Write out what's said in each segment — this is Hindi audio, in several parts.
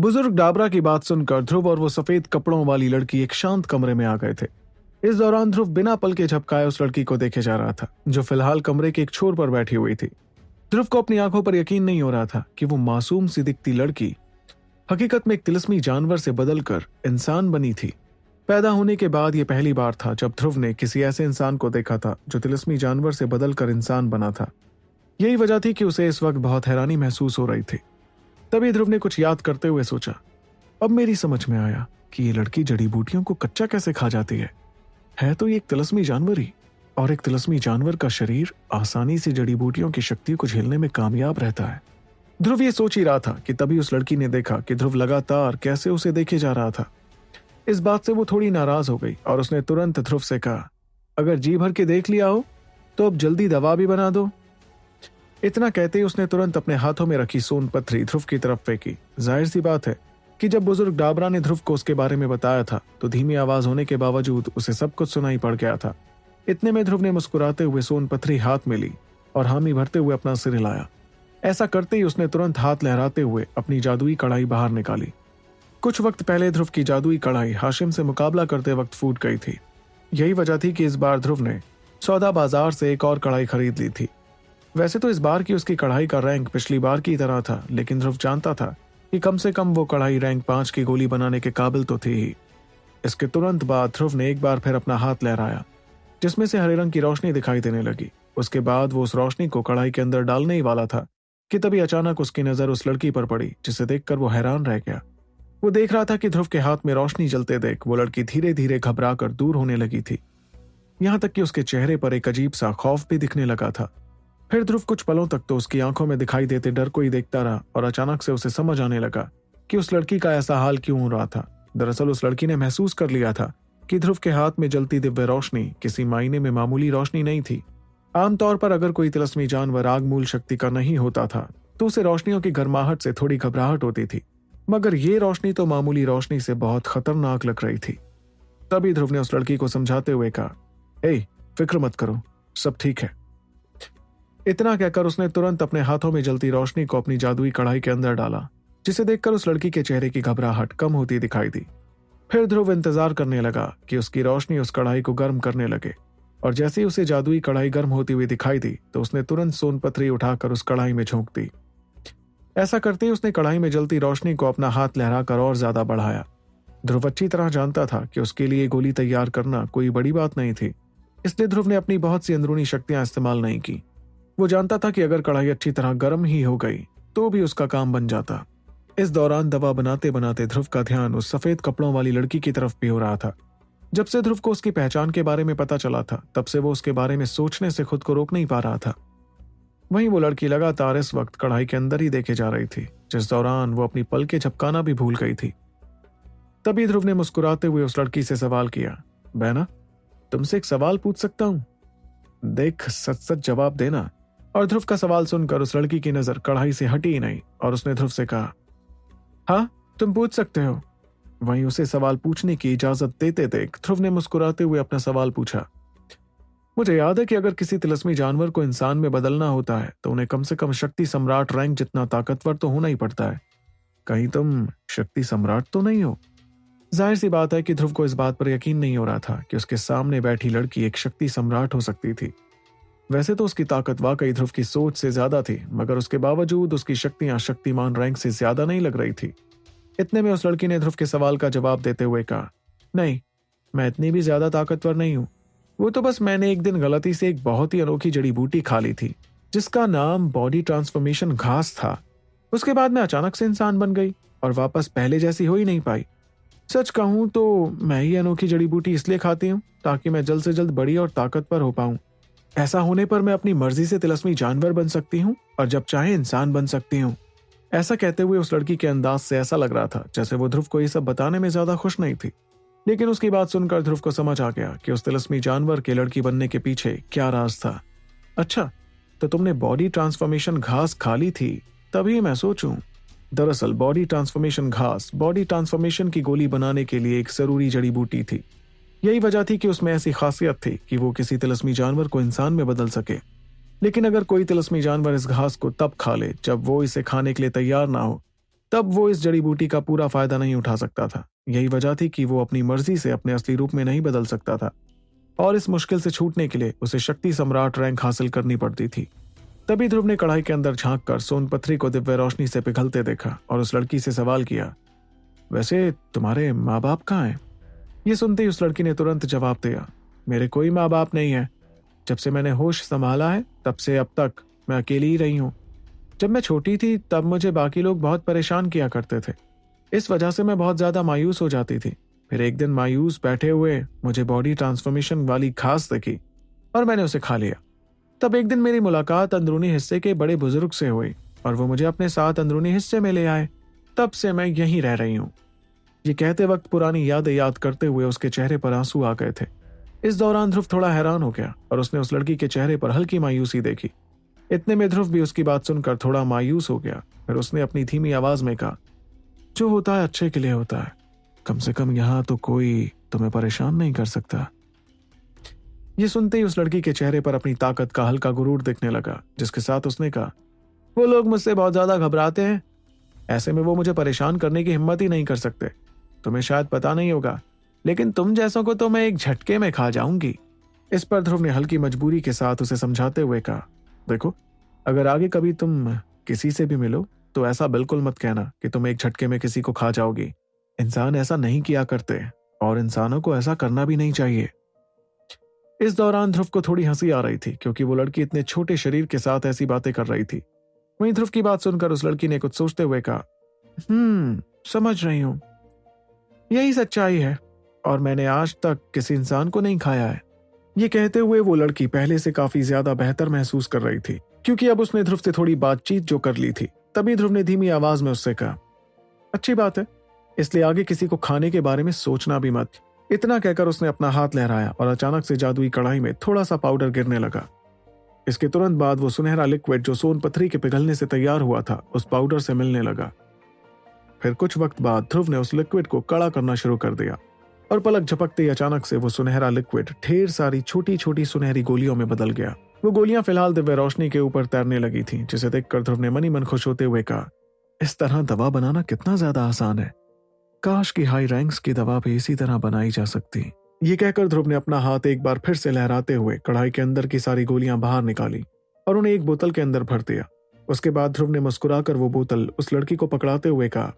बुज़ुर्ग डाबरा की बात सुनकर ध्रुव और वो सफ़ेद कपड़ों वाली लड़की एक शांत कमरे में आ गए थे। इस दौरान ध्रुव बिना पल के झपकाए उस लड़की को देखे जा रहा था, जो फ़िलहाल कमरे के एक छोर पर बैठी हुई थी। ध्रुव को अपनी आँखों पर यकीन नहीं हो रहा था कि वो मासूम सी दिखती लड़की हकीकत में एक तिलस्मी जानवर से बदलकर इंसान बनी थी। पैदा होने के बाद यह पहली बार था जब ध्रुव ने किसी ऐसे इंसान को देखा था जो तिलस्मी जानवर से बदलकर इंसान बना था। यही वजह थी कि उसे इस वक्त बहुत हैरानी महसूस हो रही थी। तभी ध्रुव ने कुछ याद करते हुए सोचा, अब मेरी समझ में आया कि ये लड़की जड़ी बूटियों को कच्चा कैसे खा जाती है। है तो ये एक तिलस्मी जानवर ही, और एक तिलस्मी जानवर का शरीर आसानी से जड़ी बूटियों की शक्ति को झेलने में कामयाब रहता है। ध्रुव ये सोच ही रहा था कि तभी उस लड़की ने देखा कि ध्रुव लगातार कैसे उसे देखे जा रहा था। इस बात से वो थोड़ी नाराज़ हो गई, और उसने तुरंत ध्रुव से कहा, अगर जी भर के देख लिया हो तो अब जल्दी दवा भी बना दो इतना कहते ही उसने तुरंत अपने हाथों में रखी सोन पत्थरी ध्रुव की तरफ़ फेंकी। ज़ाहिर सी बात है कि जब बुज़ुर्ग डाबरा ने ध्रुव को उसके बारे में बताया था तो धीमी आवाज़ होने के बावजूद उसे सब कुछ सुनाई पड़ गया था। इतने में ध्रुव ने मुस्कुराते हुए सोन पत्थरी हाथ में ली और हामी भरते हुए अपना सिर हिलाया। ऐसा करते ही उसने तुरंत हाथ लहराते हुए अपनी जादुई कढ़ाई बाहर निकाली। कुछ वक्त पहले ध्रुव की जादुई कढ़ाई हाशिम से मुकाबला करते वक्त फूट गई थी। यही वजह थी कि इस बार ध्रुव ने सौदा बाज़ार से एक और कढ़ाई खरीद ली थी। वैसे तो इस बार की उसकी कढ़ाई का रैंक पिछली बार की तरह था, लेकिन ध्रुव जानता था कि कम से कम वो कढ़ाई रैंक पाँच की गोली बनाने के काबिल तो थी ही। इसके तुरंत बाद ध्रुव ने एक बार फिर अपना हाथ लहराया, जिसमें से हरे रंग की रोशनी दिखाई देने लगी। उसके बाद वो उस रोशनी को कढ़ाई के अंदर डालने ही वाला था, कि तभी अचानक उसकी नज़र उस लड़की पर पड़ी, जिसे देखकर वो हैरान रह गया। वो देख रहा था कि ध्रुव के हाथ में रोशनी जलते देख वो लड़की धीरे धीरे घबरा कर दूर होने लगी थी। यहाँ तक कि उसके चेहरे पर एक अजीब सा खौफ भी दिखने लगा था। फिर ध्रुव कुछ पलों तक तो उसकी आँखों में दिखाई देते डर को ही देखता रहा और अचानक से उसे समझ आने लगा कि उस लड़की का ऐसा हाल क्यों हो रहा था। दरअसल उस लड़की ने महसूस कर लिया था कि ध्रुव के हाथ में जलती दिव्य रोशनी, किसी मायने में मामूली रोशनी नहीं थी। आमतौर पर अगर कोई तिलस्मी जानवर आग मूल शक्ति का नहीं होता था तो उसे रोशनियों की गर्माहट से थोड़ी घबराहट होती थी। मगर ये रोशनी तो मामूली रोशनी से बहुत खतरनाक लग रही थी। तभी ध्रुव ने उस लड़की को समझाते हुए कहा फ़िक्र मत करो, सब ठीक है। इतना कहकर उसने तुरंत अपने हाथों में जलती रोशनी को अपनी जादुई कढ़ाई के अंदर डाला, जिसे देखकर उस लड़की के चेहरे की घबराहट कम होती दिखाई दी। फिर ध्रुव इंतज़ार करने लगा कि उसकी रोशनी उस कढ़ाई को गर्म करने लगे, और जैसे ही उसे जादुई कढ़ाई गर्म होती हुई दिखाई दी तो उसने तुरंत सोन पथरी उठाकर उस कढ़ाई में झोंक दी। ऐसा करते ही उसने कढ़ाई में जलती रोशनी को अपना हाथ लहराकर और ज़्यादा बढ़ाया। ध्रुव अच्छी तरह जानता था कि उसके लिए गोली तैयार करना कोई बड़ी बात नहीं थी, इसलिए ध्रुव ने अपनी बहुत सी अंदरूनी शक्तियाँ इस्तेमाल नहीं की। वो जानता था कि अगर कढ़ाई अच्छी तरह गर्म ही हो गई तो भी उसका काम बन जाता। इस दौरान दवा बनाते बनाते ध्रुव का ध्यान उस सफ़ेद कपड़ों वाली लड़की की तरफ़ भी हो रहा था। जब से ध्रुव को उसकी पहचान के बारे में पता चला था, तब से वो उसके बारे में सोचने से खुद को रोक नहीं पा रहा था। वहीं वो लड़की लगातार इस वक्त कढ़ाई के अंदर ही देखे जा रही थी, जिस दौरान वो अपनी पल के झपकाना भी भूल गई थी। तभी ध्रुव ने मुस्कुराते हुए उस लड़की से सवाल किया, बहना, तुमसे एक सवाल पूछ सकता हूँ? देख सच सच जवाब देना और ध्रुव का सवाल सुनकर उस लड़की की नज़र कढ़ाई से हटी ही नहीं, और उसने ध्रुव से कहा हाँ तुम पूछ सकते हो। वहीं उसे सवाल पूछने की इजाज़त देते देख ध्रुव ने मुस्कुराते हुए अपना सवाल पूछा, मुझे याद है कि अगर किसी तिलस्मी जानवर को इंसान में बदलना होता है तो उन्हें कम से कम शक्ति सम्राट रैंक जितना ताकतवर तो होना ही पड़ता है। कहीं तुम शक्ति सम्राट तो नहीं हो? ज़ाहिर सी बात है कि ध्रुव को इस बात पर यकीन नहीं हो रहा था कि उसके सामने बैठी लड़की एक शक्ति सम्राट हो सकती थी। वैसे तो उसकी ताकत वाकई ध्रुव की सोच से ज़्यादा थी, मगर उसके बावजूद उसकी शक्तियाँ शक्तिमान रैंक से ज़्यादा नहीं लग रही थी। इतने में उस लड़की ने ध्रुव के सवाल का जवाब देते हुए कहा, नहीं, मैं इतनी भी ज़्यादा ताकतवर नहीं हूँ। वो तो बस मैंने एक दिन गलती से एक बहुत ही अनोखी जड़ी बूटी खा ली थी, जिसका नाम बॉडी ट्रांसफॉर्मेशन घास था। उसके बाद मैं अचानक से इंसान बन गई और वापस पहले जैसी हो ही नहीं पाई। सच कहूँ तो मैं ही अनोखी जड़ी बूटी इसलिए खाती हूँ ताकि मैं जल्द से जल्द बड़ी और ताकतवर हो पाऊँ। ऐसा होने पर मैं अपनी मर्ज़ी से तिलस्मी जानवर बन सकती हूँ और जब चाहे इंसान बन सकती हूँ। ऐसा कहते हुए उस लड़की के अंदाज से ऐसा लग रहा था, जैसे वो ध्रुव को ये सब बताने में ज़्यादा खुश नहीं थी। लेकिन उसकी बात सुनकर ध्रुव को समझ आ गया कि उस तिलस्मी जानवर के लड़की बनने के पीछे क्या राज था। अच्छा तो तुमने बॉडी ट्रांसफॉर्मेशन घास खा ली थी, तभी मैं सोचूं। दरअसल बॉडी ट्रांसफॉर्मेशन घास बॉडी ट्रांसफॉर्मेशन की गोली बनाने के लिए एक ज़रूरी जड़ी बूटी थी। यही वजह थी कि उसमें ऐसी खासियत थी कि वो किसी तिलस्मी जानवर को इंसान में बदल सके। लेकिन अगर कोई तिलस्मी जानवर इस घास को तब खा ले, जब वो इसे खाने के लिए तैयार ना हो, तब वो इस जड़ी बूटी का पूरा फ़ायदा नहीं उठा सकता था। यही वजह थी कि वो अपनी मर्ज़ी से अपने असली रूप में नहीं बदल सकता था। और इस मुश्किल से छूटने के लिए उसे शक्ति सम्राट रैंक हासिल करनी पड़ती थी। तभी ध्रुव ने कढ़ाई के अंदर झाँक कर सोनपथरी को दिव्य रोशनी से पिघलते देखा और उस लड़की से सवाल किया, वैसे तुम्हारे माँ बाप कहाँ हैं? ये सुनते ही उस लड़की ने तुरंत जवाब दिया, मेरे कोई माँ बाप नहीं है। जब से मैंने होश संभाला है, तब से अब तक मैं अकेली ही रही हूँ। जब मैं छोटी थी, तब मुझे बाकी लोग बहुत परेशान किया करते थे। इस वजह से मैं बहुत ज़्यादा मायूस हो जाती थी। फिर एक दिन मायूस बैठे हुए मुझे बॉडी ट्रांसफॉर्मेशन वाली घास देखी और मैंने उसे खा लिया। तब एक दिन मेरी मुलाकात अंदरूनी हिस्से के बड़े बुज़ुर्ग से हुई और वो मुझे अपने साथ अंदरूनी हिस्से में ले आए। तब से मैं यहीं रह रही हूँ। ये कहते वक्त पुरानी यादें याद करते हुए उसके चेहरे पर आँसू आ गए थे। इस दौरान ध्रुव थोड़ा हैरान हो गया और उसने उस लड़की के चेहरे पर हल्की मायूसी देखी। इतने में ध्रुव भी उसकी बात सुनकर थोड़ा मायूस हो गया, फिर उसने अपनी धीमी आवाज़ में कहा, जो होता है अच्छे के लिए होता है। कम से कम यहाँ तो कोई तुम्हें परेशान नहीं कर सकता। ये सुनते ही उस लड़की के चेहरे पर अपनी ताकत का हल्का गुरूर दिखने लगा, जिसके साथ उसने कहा, वो लोग मुझसे बहुत ज़्यादा घबराते हैं। ऐसे में वो मुझे परेशान करने की हिम्मत ही नहीं कर सकते। तुम्हें शायद पता नहीं होगा, लेकिन तुम जैसों को तो मैं एक झटके में खा जाऊँगी। इस पर ध्रुव ने हल्की मजबूरी के साथ उसे समझाते हुए कहा, देखो, अगर आगे कभी तुम किसी से भी मिलो तो ऐसा बिल्कुल मत कहना कि तुम एक झटके में किसी को खा जाओगी। इंसान ऐसा नहीं किया करते, और इंसानों को ऐसा करना भी नहीं चाहिए। इस दौरान ध्रुव को थोड़ी हँसी आ रही थी, क्योंकि वो लड़की इतने छोटे शरीर के साथ ऐसी बातें कर रही थी। वहीं ध्रुव की बात सुनकर उस लड़की ने कुछ सोचते हुए कहा हम्म समझ रही हूँ। यही सच्चाई है, और मैंने आज तक किसी इंसान को नहीं खाया है। ये कहते हुए वो लड़की पहले से काफ़ी ज़्यादा बेहतर महसूस कर रही थी, क्योंकि अब उसने ध्रुव से थोड़ी बातचीत जो कर ली थी, तभी ध्रुव ने धीमी आवाज़ में उससे कहा, अच्छी बात है, इसलिए आगे किसी को खाने के बारे में सोचना भी मत। इतना कहकर उसने अपना हाथ लहराया और अचानक से जादुई कढ़ाई में थोड़ा सा पाउडर गिरने लगा। इसके तुरंत बाद वो सुनहरा लिक्विड जो सोन पथरी के पिघलने से तैयार हुआ था, उस पाउडर से मिलने लगा। फिर कुछ वक्त बाद ध्रुव ने उस लिक्विड को कड़ा करना शुरू कर दिया। और पलक झपकते ही अचानक से वो सुनहरा लिक्विड ढेर सारी छोटी छोटी सुनहरी गोलियों में बदल गया। वो गोलियाँ फ़िलहाल दिव्य रोशनी के ऊपर तैरने लगी थी, जिसे देखकर ध्रुव ने मनी मन खुश होते हुए कहा, इस तरह दवा बनाना कितना ज़्यादा आसान है। काश की हाई रैंक्स की दवा भी इसी तरह बनाई जा सकती। ये कहकर ध्रुव ने अपना हाथ एक बार फिर से लहराते हुए कढ़ाई के अंदर की सारी गोलियाँ बाहर निकाली और उन्हें एक बोतल के अंदर भर दिया। उसके बाद ध्रुव ने मुस्कुराकर वो बोतल उस लड़की को पकड़ाते हुए कहा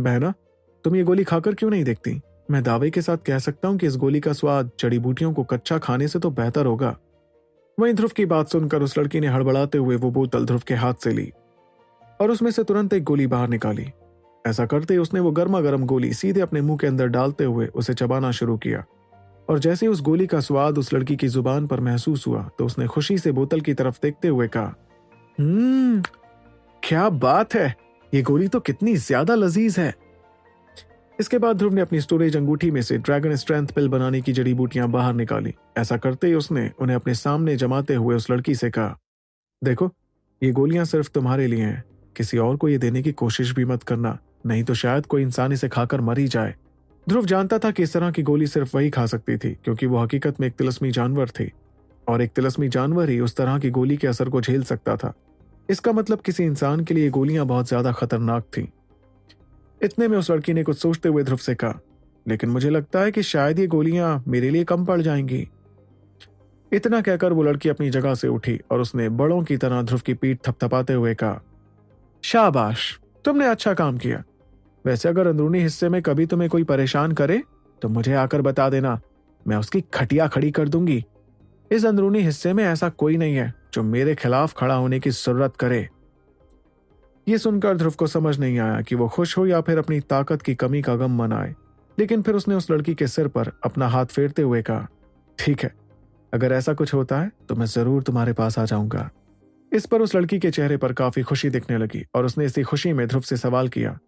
बहना, तुम ये गोली खाकर क्यों नहीं देखती? मैं दावे के साथ कह सकता हूँ कि इस गोली का स्वाद जड़ी बूटियों को कच्चा खाने से तो बेहतर होगा। वहीं ध्रुव की बात सुनकर उस लड़की ने हड़बड़ाते हुए वो बोतल ध्रुव के हाथ से ली और उसमें से तुरंत एक गोली बाहर निकाली। ऐसा करते ही उसने वो गर्मा गर्म गोली सीधे अपने मुँह के अंदर डालते हुए उसे चबाना शुरू किया और जैसे उस गोली का स्वाद उस लड़की की ज़ुबान पर महसूस हुआ तो उसने खुशी से बोतल की तरफ़ देखते हुए कहा हम्म क्या बात है? ये गोली तो कितनी ज़्यादा लजीज है। इसके बाद ध्रुव ने अपनी स्टोरेज अंगूठी में से ड्रैगन स्ट्रेंथ पिल बनाने की जड़ी बूटियाँ बाहर निकाली। ऐसा करते ही उसने उन्हें अपने सामने जमाते हुए उस लड़की से कहा, देखो, ये गोलियाँ सिर्फ़ तुम्हारे लिए हैं। किसी और को ये देने की कोशिश भी मत करना, नहीं तो शायद कोई इंसान इसे खाकर मर ही जाए। ध्रुव जानता था कि इस तरह की गोली सिर्फ़ वही खा सकती थी, क्योंकि वो हकीकत में एक तिलस्मी जानवर थी, और एक तिलस्मी जानवर ही उस तरह की गोली के असर को झेल सकता था। इसका मतलब किसी इंसान के लिए गोलियाँ बहुत ज़्यादा खतरनाक थीं। इतने में उस लड़की ने कुछ सोचते हुए ध्रुव से कहा, लेकिन मुझे लगता है कि शायद ये गोलियाँ मेरे लिए कम पड़ जाएँगी। इतना कहकर वो लड़की अपनी जगह से उठी और उसने बड़ों की तरह ध्रुव की पीठ थपथपाते हुए कहा, शाबाश, तुमने अच्छा काम किया। वैसे अगर अंदरूनी हिस्से में कभी तुम्हें कोई परेशान करे तो मुझे आकर बता देना। मैं उसकी खटिया खड़ी कर दूँगी। इस अंदरूनी हिस्से में ऐसा कोई नहीं है। जो मेरे खिलाफ खड़ा होने की ज़रूरत करे। ये सुनकर ध्रुव को समझ नहीं आया कि वो खुश हो या फिर अपनी ताकत की कमी का गम मनाए, लेकिन फिर उसने उस लड़की के सिर पर अपना हाथ फेरते हुए कहा, ठीक है, अगर ऐसा कुछ होता है तो मैं ज़रूर तुम्हारे पास आ जाऊँगा। इस पर उस लड़की के चेहरे पर काफ़ी खुशी दिखने लगी और उसने इसी खुशी में ध्रुव से सवाल किया,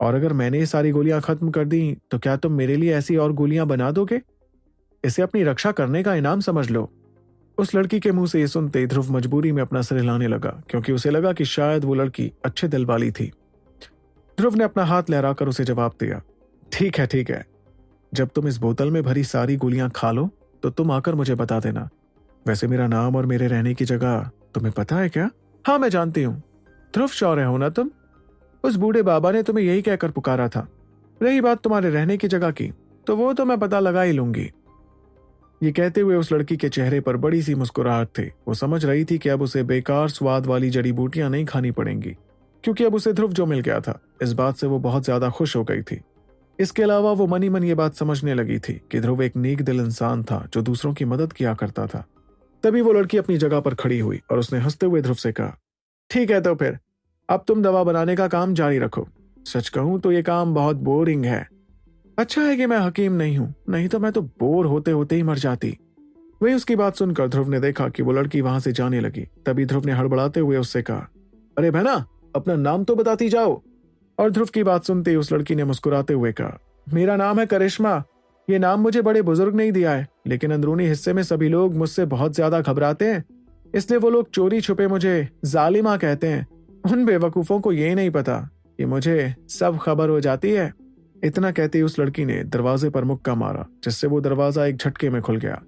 और अगर मैंने ये सारी गोलियाँ खत्म कर दी तो क्या तुम मेरे लिए ऐसी और गोलियाँ बना दोगे? इसे अपनी रक्षा करने का इनाम समझ लो। उस लड़की के मुँह से ये सुनते ध्रुव मजबूरी में अपना सिर हिलाने लगा, क्योंकि उसे लगा कि शायद वो लड़की अच्छे दिल वाली थी। ध्रुव ने अपना हाथ लहराकर उसे जवाब दिया, ठीक है ठीक है। जब तुम इस बोतल में भरी सारी गोलियाँ खा लो तो तुम आकर मुझे बता देना। वैसे मेरा नाम और मेरे रहने की जगह तुम्हें पता है क्या? हाँ मैं जानती हूँ। ध्रुव, शौर्य हो ना तुम? उस बूढ़े बाबा ने तुम्हें यही कहकर पुकारा था। रही बात तुम्हारे रहने की जगह की तो वो तो मैं पता लगा ही लूँगी। ये कहते हुए उस लड़की के चेहरे पर बड़ी सी मुस्कुराहट थी। वो समझ रही थी कि अब उसे बेकार स्वाद वाली जड़ी बूटियाँ नहीं खानी पड़ेंगी, क्योंकि अब उसे ध्रुव जो मिल गया था। इस बात से वो बहुत ज़्यादा खुश हो गई थी। इसके अलावा वो मनी मन ये बात समझने लगी थी कि ध्रुव एक नेक दिल इंसान था जो दूसरों की मदद किया करता था। तभी वो लड़की अपनी जगह पर खड़ी हुई और उसने हँसते हुए ध्रुव से कहा, ठीक है तो फिर, अब तुम दवा बनाने का काम जारी रखो। सच कहूँ तो ये काम बहुत बोरिंग है। अच्छा है कि मैं हकीम नहीं हूँ। नहीं तो मैं तो बोर होते होते ही मर जाती। वही उसकी बात सुनकर ध्रुव ने देखा कि वो लड़की वहाँ से जाने लगी। तभी ध्रुव ने हड़बड़ाते हुए उससे कहा, अरे बहना, अपना नाम तो बताती जाओ। और ध्रुव की बात सुनते ही उस लड़की ने मुस्कुराते हुए कहा, मेरा नाम है करिश्मा। ये नाम मुझे बड़े बुज़ुर्ग नहीं दिया है, लेकिन अंदरूनी हिस्से में सभी लोग मुझसे बहुत ज़्यादा घबराते हैं। इसलिए वो लोग चोरी छुपे मुझे जालिमा कहते हैं। उन बेवकूफों को ये नहीं पता कि मुझे सब खबर हो जाती है। इतना कहते ही उस लड़की ने दरवाजे पर मुक्का मारा, जिससे वो दरवाज़ा एक झटके में खुल गया।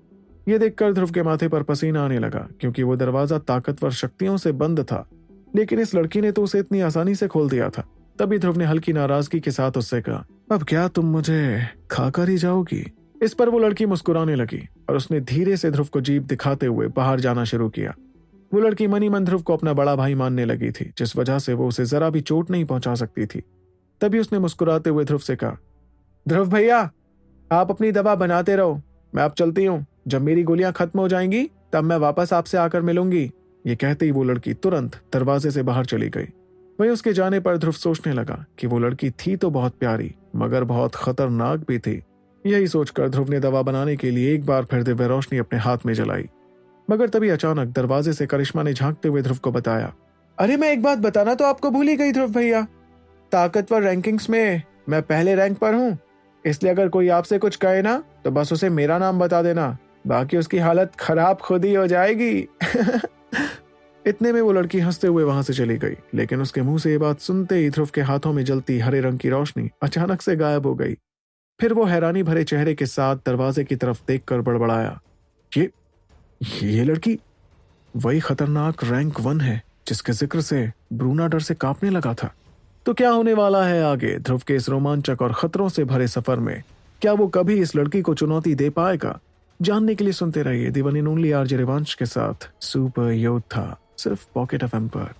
ये देखकर ध्रुव के माथे पर पसीना आने लगा, क्योंकि वो दरवाज़ा ताकतवर शक्तियों से बंद था। लेकिन इस लड़की ने तो उसे इतनी आसानी से खोल दिया था। तभी ध्रुव ने हल्की नाराज़गी के साथ उससे कहा, अब क्या तुम मुझे खाकर ही जाओगी? इस पर वो लड़की मुस्कुराने लगी, और उसने धीरे से ध्रुव को जीप दिखाते हुए बाहर जाना शुरू किया। वो लड़की मनी मन ध्रुव को अपना बड़ा भाई मानने लगी थी, जिस वजह से वो उसे जरा भी चोट नहीं पहुँचा सकती थी। तभी उसने मुस्कुराते हुए ध्रुव से कहा, ध्रुव भैया, आप अपनी दवा बनाते रहो। मैं अब चलती हूँ। जब मेरी गोलियाँ खत्म हो जाएँगी, तब मैं वापस आपसे आकर मिलूँगी। ये कहते ही वो लड़की तुरंत दरवाजे से बाहर चली गई। वहीं उसके जाने पर ध्रुव सोचने लगा कि वो लड़की थी तो बहुत प्यारी, मगर बहुत खतरनाक भी थी। यही सोचकर ध्रुव ने दवा बनाने के लिए एक बार फिर दिव्य रोशनी अपने हाथ में जलाई। मगर तभी अचानक दरवाजे से करिश्मा ने झांकते हुए ध्रुव को बताया, अरे, मैं एक बात बताना तो आपको भूल ही गई, ध्रुव भैया। ताकतवर रैंकिंग्स में मैं पहले रैंक पर हूँ। इसलिए अगर कोई आपसे कुछ कहे ना तो बस उसे मेरा नाम बता देना। बाकी उसकी हालत खराब खुद ही हो जाएगी। इतने में वो लड़की हँसते हुए वहाँ से चली गई, लेकिन उसके मुँह से ये बात सुनते ही ध्रुव के हाथों में जलती हरे रंग की रोशनी अचानक से गायब हो गई। फिर वो हैरानी भरे चेहरे के साथ दरवाजे की तरफ़ देख कर बड़बड़ाया। ये ये लड़की? वही खतरनाक रैंक वन है, जिसके ज़िक्र से ब्रूना डर से कांपने लगा था। तो क्या होने वाला है आगे? ध्रुव के इस रोमांचक और खतरों से भरे सफ़र में, क्या वो कभी इस लड़की को चुनौती दे पाएगा? जानने के लिए सुनते रहिए दिवन इन ओनली आरजे रिवांश के साथ सुपर योद्धा सिर्फ़ पॉकेट एफ़ पर।